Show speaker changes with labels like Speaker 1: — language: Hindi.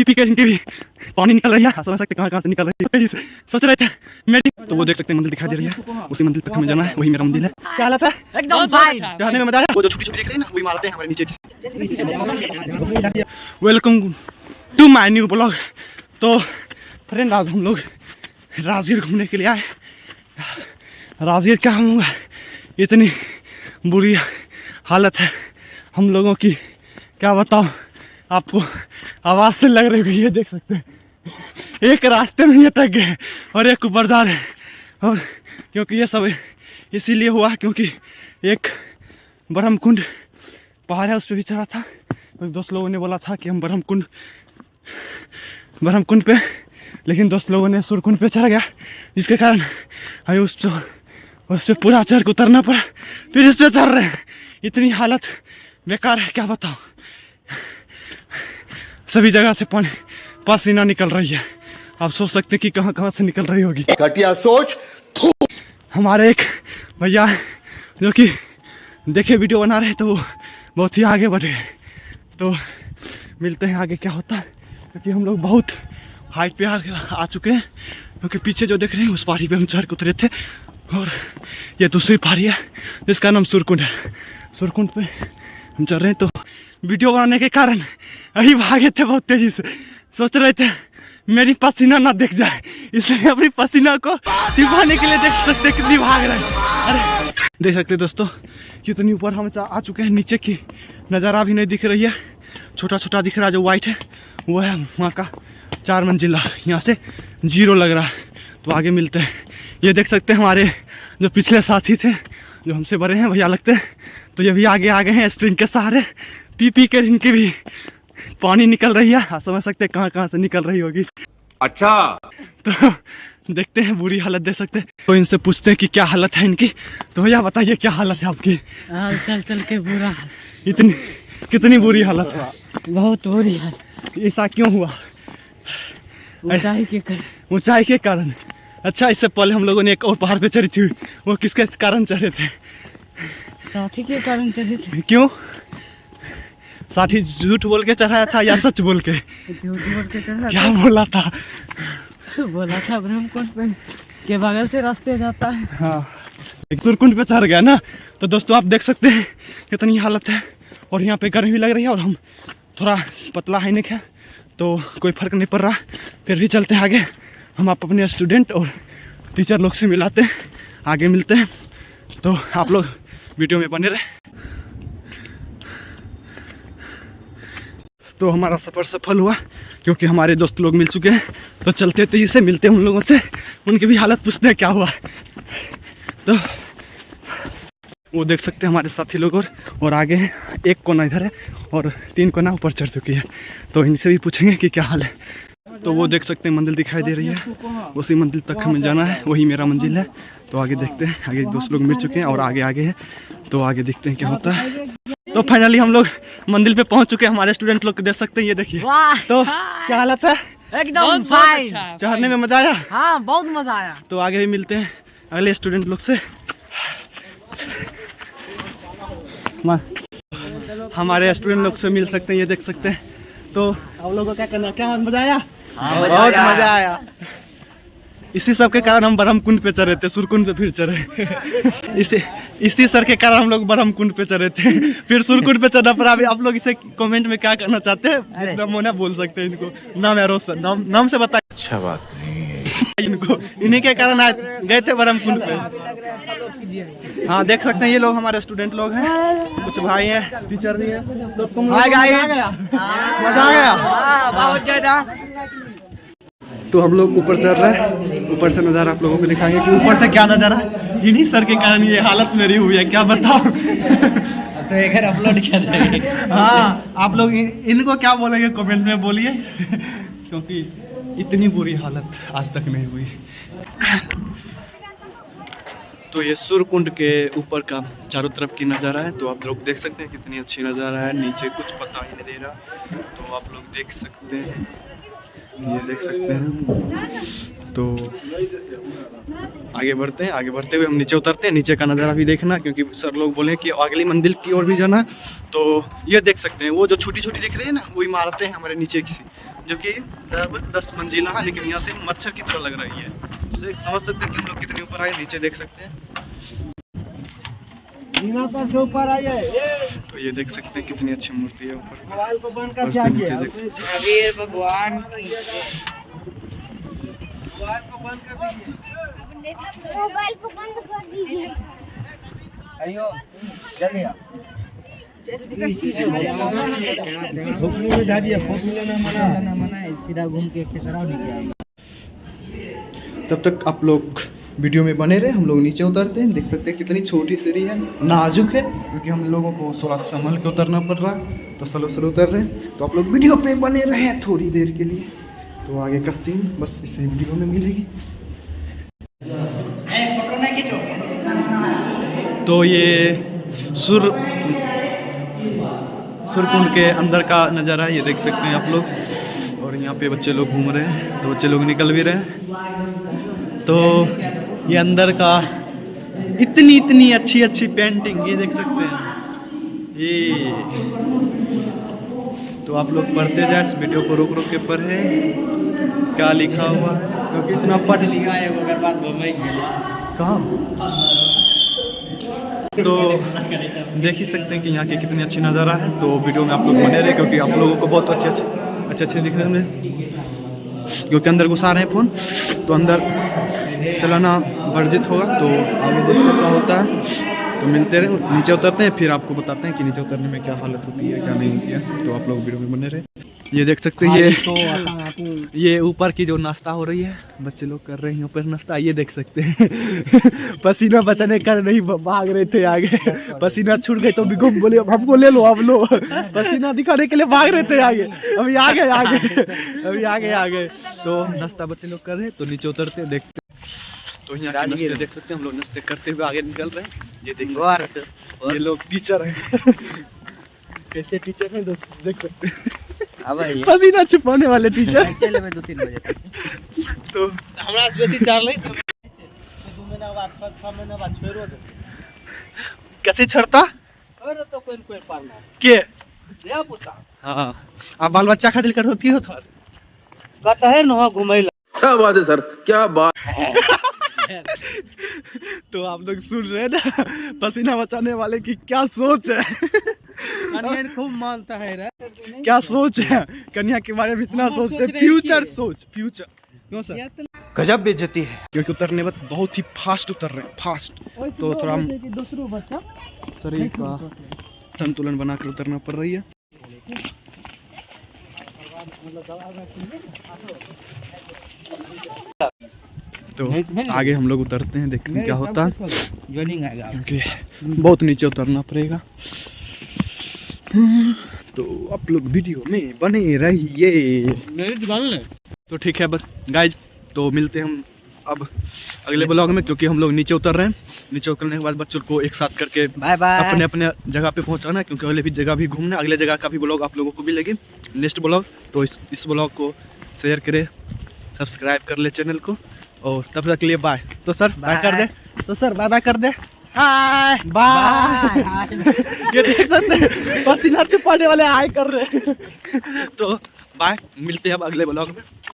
Speaker 1: पी पी के इनके भी पानी निकल रही है। समझ सकते कहाँ कहाँ से निकल रही है? सोच रहे थे मेरी तो वो देख सकते हैं मंदिर दिखाई दे रही है। उसी मंदिर तक हमें जाना है। वही मेरा मंदिर है। क्या हालत है?
Speaker 2: एकदम फाइन
Speaker 1: चढ़ने में मज़ा आया? वो जो छोटी छोटी दिख रही है ना वही मारते हैं हमारे नीचे welcome to my new blog तो फ्रेंड आज हम लोग राजगीर घूमने के लिए आए। राजगीर क्या होगा इतनी बुरी हालत है। हम लोगों की क्या बताओ आपको आवाज़ से लग रही है ये देख सकते हैं। एक रास्ते में ये अटक गए और एक ऊपर जा रहे हैं। और क्योंकि ये सब इसीलिए हुआ क्योंकि एक ब्रह्म कुंड पहाड़ है, उस पर भी चढ़ा था। और दोस्त लोगों ने बोला था कि हम ब्रह्म कुंड ब्रह्म कुंड पे, लेकिन दोस्त लोगों ने सुरकुंड पे चढ़ गया, जिसके कारण हमें उस उस पर पूरा चढ़ उतरना पड़ा। फिर इस पर चढ़ रहे हैं। इतनी हालत बेकार है, क्या बताऊँ? सभी जगह से पानी पसीना निकल रही है। आप सोच सकते हैं कि कहाँ कहाँ से निकल रही होगी।
Speaker 3: घटिया सोच
Speaker 1: हमारे एक भैया जो कि देखे वीडियो बना रहे तो वो बहुत ही आगे बढ़े तो मिलते हैं आगे क्या होता है? क्योंकि हम लोग बहुत हाइट पे आ, आ चुके हैं क्योंकि पीछे जो देख रहे हैं उस पहाड़ी पे हम चढ़ के उतरे थे। और ये दूसरी पहाड़ी है जिसका नाम सुरकुंड है। सुरकुंड पे हम चल रहे हैं तो वीडियो बनाने के कारण अभी भागे थे बहुत तेज़ी से। सोच रहे थे, मेरी पसीना ना दिख जाए, इसलिए अपनी पसीना को छिपाने के लिए देख सकते कितनी भाग रहे अरे, देख सकते दोस्तों, कितनी ऊपर हम आ चुके हैं, नीचे की नज़ारा भी नहीं दिख रही है। छोटा छोटा दिख रहा है, जो वाइट है, वो है वहाँ का चार मंजिला यहाँ से ज़ीरो लग रहा है तो आगे मिलते हैं। ये देख सकते हैं हमारे जो पिछले साथी थे जो हमसे बड़े हैं भैया लगते हैं। तो ये भी आगे आ गए हैं स्ट्रिंग के सहारे। पी पी के इनके भी पानी निकल रही है। आप समझ सकते हैं कहाँ कहाँ से निकल रही होगी।
Speaker 3: अच्छा।
Speaker 1: तो देखते हैं बुरी हालत दे सकते हैं। तो इनसे पूछते हैं कि क्या हालत है इनकी। तो भैया बताइए क्या हालत है आपकी?
Speaker 2: हाल चल चल के बुरा
Speaker 1: इतनी कितनी बुरी हालत है?
Speaker 2: बहुत बुरी हालत।
Speaker 1: ऐसा क्यों हुआ?
Speaker 2: ऊंचाई के कर
Speaker 1: ऊंचाई के कारण। अच्छा इससे पहले हम लोगों ने एक और पहाड़ पे चढ़ी थी। वो किसके कारण चढ़े थे?
Speaker 2: साथी के कारण चले थे।
Speaker 1: क्यों? साथी झूठ बोल के चढ़ाया था या सच बोल के?
Speaker 2: झूठ बोल के चढ़ा
Speaker 1: क्या बोला था?
Speaker 2: बोला था ब्रह्मकुंड पे के बगल से रास्ते जाता है।
Speaker 1: हाँ। एक सुरकुंड पे चढ़ गया ना? तो दोस्तों आप देख सकते हैं कितनी हालत है। और यहाँ पे गर्मी भी लग रही है और हम थोड़ा पतला है नहीं है तो कोई फ़र्क नहीं पड़ रहा फिर भी चलते हैं आगे। हम आप अपने स्टूडेंट और टीचर लोग से मिलाते हैं, आगे मिलते हैं। तो आप लोग वीडियो में बने रहे। तो हमारा सफ़र सफल हुआ, क्योंकि हमारे दोस्त लोग मिल चुके हैं। तो चलते तेज़ी से, मिलते हैं उन लोगों से। उनकी भी हालत पूछते हैं, क्या हुआ। तो वो देख सकते हैं हमारे साथी लोग और और आगे एक कोना इधर है और तीन कोना ऊपर चढ़ चुकी है। तो इनसे भी पूछेंगे कि क्या हाल है। तो वो देख सकते हैं मंदिर दिखाई दे रही है। उसी मंदिर तक हमें जाना है वही मेरा मंजिल है। तो आगे देखते हैं आगे दोस्त लोग मिल चुके हैं और आगे आगे है। तो आगे देखते हैं क्या होता है। तो फाइनली हम लोग मंदिर पे पहुँच चुके हैं हमारे स्टूडेंट लोग देख सकते हैं ये देखिए। तो क्या हालत है?
Speaker 2: एकदम फाइन
Speaker 1: चढ़ने में मज़ा आया?
Speaker 2: हाँ बहुत मज़ा आया।
Speaker 1: तो आगे भी मिलते हैं अगले स्टूडेंट लोग से। हमारे स्टूडेंट लोग से मिल सकते हैं ये देख सकते हैं। तो आप लोगों को क्या करना क्या मज़ा आया? बहुत मज़ा आया। इसी सब के कारण हम ब्रह्म कुंड पे चढ़े थे सुरकुंड पे फिर चढ़े। इसी इसी सर के कारण हम लोग ब्रह्म कुंड पे चढ़े थे। फिर सुरकुंड पे चढ़ा पर अभी आप लोग इसे कमेंट में क्या करना चाहते हैं? मोना बोल सकते हैं इनको। नाम है रोशन। नाम नाम से बताए
Speaker 3: अच्छा बात नहीं। है
Speaker 1: इनको इन्हीं के कारण आज गए थे ब्रह्म कुंड पे। हाँ देख सकते हैं ये लोग हमारे स्टूडेंट लोग हैं। कुछ भाई हैं टीचर भी है। तो मज़ा आ गया मज़ा आ गया?
Speaker 2: बहुत ज़्यादा
Speaker 1: तो हम लोग ऊपर चढ़ रहे हैं। ऊपर से नज़ारा आप लोगों को दिखाएँगे कि ऊपर से क्या नज़ारा है। इन्हीं सर के कारण ये हालत मेरी हुई है क्या बताओ
Speaker 2: तो एक अपलोड किया जाएगा
Speaker 1: हाँ आप लोग इन- इनको क्या बोलेंगे? कमेंट में बोलिए। क्योंकि इतनी बुरी हालत आज तक नहीं हुई। तो ये सुरकुंड के ऊपर का चारों तरफ़ की नज़ारा है तो आप लोग देख सकते हैं कितनी अच्छी नज़ारा है। नीचे कुछ पता ही नहीं दे रहा तो आप लोग देख सकते हैं। ये देख सकते हैं। तो आगे बढ़ते हैं, आगे बढ़ते हुए हम नीचे उतरते हैं। नीचे का नज़ारा भी देखना, क्योंकि सर लोग बोले कि अगली मंदिर की ओर भी जाना। तो ये देख सकते हैं, वो जो छोटी छोटी दिख रही है ना, वो इमारतें हैं हमारे नीचे की जो कि लगभग दस मंजिला है लेकिन यहाँ से मच्छर की तरह लग रही है। तो उसे समझ सकते हैं कि हम लोग कितने ऊपर आए नीचे देख सकते हैं।
Speaker 2: ऊपर आइए
Speaker 1: तो ये देख सकते हैं कितनी अच्छी मूर्ति है ऊपर।
Speaker 2: मोबाइल को बंद
Speaker 1: और से नीचे देख सकते हैं।
Speaker 2: अबीर भगवान
Speaker 4: मोबाइल को बंद कर दीजिए।
Speaker 2: अयो जल्दी
Speaker 1: तब तक आप लोग वीडियो में बने रहे हम लोग नीचे उतरते हैं देख सकते हैं कितनी छोटी सीढ़ी है नाजुक है क्योंकि हम लोगों को थोड़ा संभल के उतरना पड़ रहा है तो स्लो स्लो उतर रहे हैं। तो आप लोग वीडियो पे बने रहे थोड़ी देर के लिए। तो आगे का सीन बस इसे वीडियो में मिलेगी। तो ये सुर सुरकुंड के अंदर का नज़ारा है ये देख सकते हैं आप लोग। और यहाँ पे बच्चे लोग घूम रहे हैं तो बच्चे लोग निकल भी रहे हैं। तो ये अंदर का इतनी इतनी अच्छी अच्छी पेंटिंग ये देख सकते हैं। ये। तो आप लोग पढ़ते जाए इस वीडियो को रोक रोक के पढ़े। क्या लिखा हुआ क्योंकि इतना पढ़
Speaker 2: लिखा है अगर बात बम्बई
Speaker 1: कहाँ? तो देख ही सकते हैं कि यहाँ के कितनी अच्छी नज़ारा है। तो वीडियो में आप लोग बने रहे क्योंकि आप लोगों को बहुत अच्छे अच्छे अच्छे अच्छे दिख रहे हैं क्योंकि अंदर घुसा रहे हैं फ़ोन तो अंदर चलाना वर्जित होगा। तो आगे देखते क्या होता है। तो मिलते रहे, नीचे उतरते हैं, फिर आपको बताते हैं कि नीचे उतरने में क्या हालत होती है, क्या नहीं होती है। तो आप लोग वीडियो में बने रहे। ये देख सकते हैं ये
Speaker 2: तो
Speaker 1: ये ऊपर की जो नाश्ता हो रही है बच्चे लोग कर रहे हैं ऊपर नाश्ता ये देख सकते हैं। पसीना बचाने कर नहीं भाग रहे थे आगे। पसीना छूट गए तो भी घूम बोले "अब हमको ले लो अब लो। पसीना दिखाने के लिए भाग रहे थे आगे। अभी आगे आगे। अभी आगे आगे तो नाश्ता बच्चे लोग कर रहे हैं तो नीचे उतरते हैं। देखते तो यहाँ नाश्ते देख सकते हैं हम लोग नाश्ते करते हुए आगे निकल रहे हैं। ये देख सकते हैं। ये लोग टीचर हैं। कैसे टीचर हैं दोस्त देख सकते हैं। पसीना छुपाने वाले टीचर
Speaker 2: चले मैं दो तीन बजे
Speaker 1: तो
Speaker 2: हमरा से बेसी चार ले दो महीना बाद छह महीना बाद छोड़ो दे
Speaker 1: कैसे छड़ता?
Speaker 2: अरे तो कोई कोई पालना
Speaker 1: के?
Speaker 2: ले पूछा
Speaker 1: हाँ। आप बाल बच्चा खातिर कर होती हो तो?
Speaker 2: कहता है ना घुमैला।
Speaker 3: क्या बात है सर? क्या बात?
Speaker 1: तो आप लोग सुन रहे हैं ना पसीना बचाने वाले की क्या सोच है?
Speaker 2: अनियन खूब मानता है रे।
Speaker 1: क्या सोच है? कन्या के बारे में इतना सोचते हैं। फ्यूचर सोच फ्यूचर क्यों सर। गजब बेइज्जती है। क्योंकि उतरने वक्त बहुत ही फास्ट उतर रहे हैं फास्ट तो थोड़ा हम
Speaker 2: बच्चा।
Speaker 1: शरीर का संतुलन बना कर उतरना पड़ रही है। तो आगे हम लोग उतरते हैं देखते हैं क्या होता है। क्योंकि बहुत नीचे उतरना पड़ेगा। तो आप लोग वीडियो में बने रहिए। तो ठीक है बस गाइज़ तो मिलते हैं हम अब अगले ब्लॉग में क्योंकि हम लोग नीचे उतर रहे हैं। नीचे उतरने के बाद बच्चों को एक साथ करके
Speaker 2: बाय बाय
Speaker 1: अपने अपने जगह पे पहुंचाना क्योंकि अगले भी जगह भी घूमना अगले जगह का भी ब्लॉग आप लोगों को मिलेगी। नेक्स्ट ब्लॉग तो इस इस ब्लॉग को शेयर करें सब्सक्राइब कर ले चैनल को और तब तक के लिए बाय तो सर बाय कर दे। तो सर बाय बाय कर दे। हाय बाय ये देख सकते हैं पसीना छुपाने वाले हाय कर रहे हैं। तो बाय मिलते हैं अब अगले ब्लॉग में।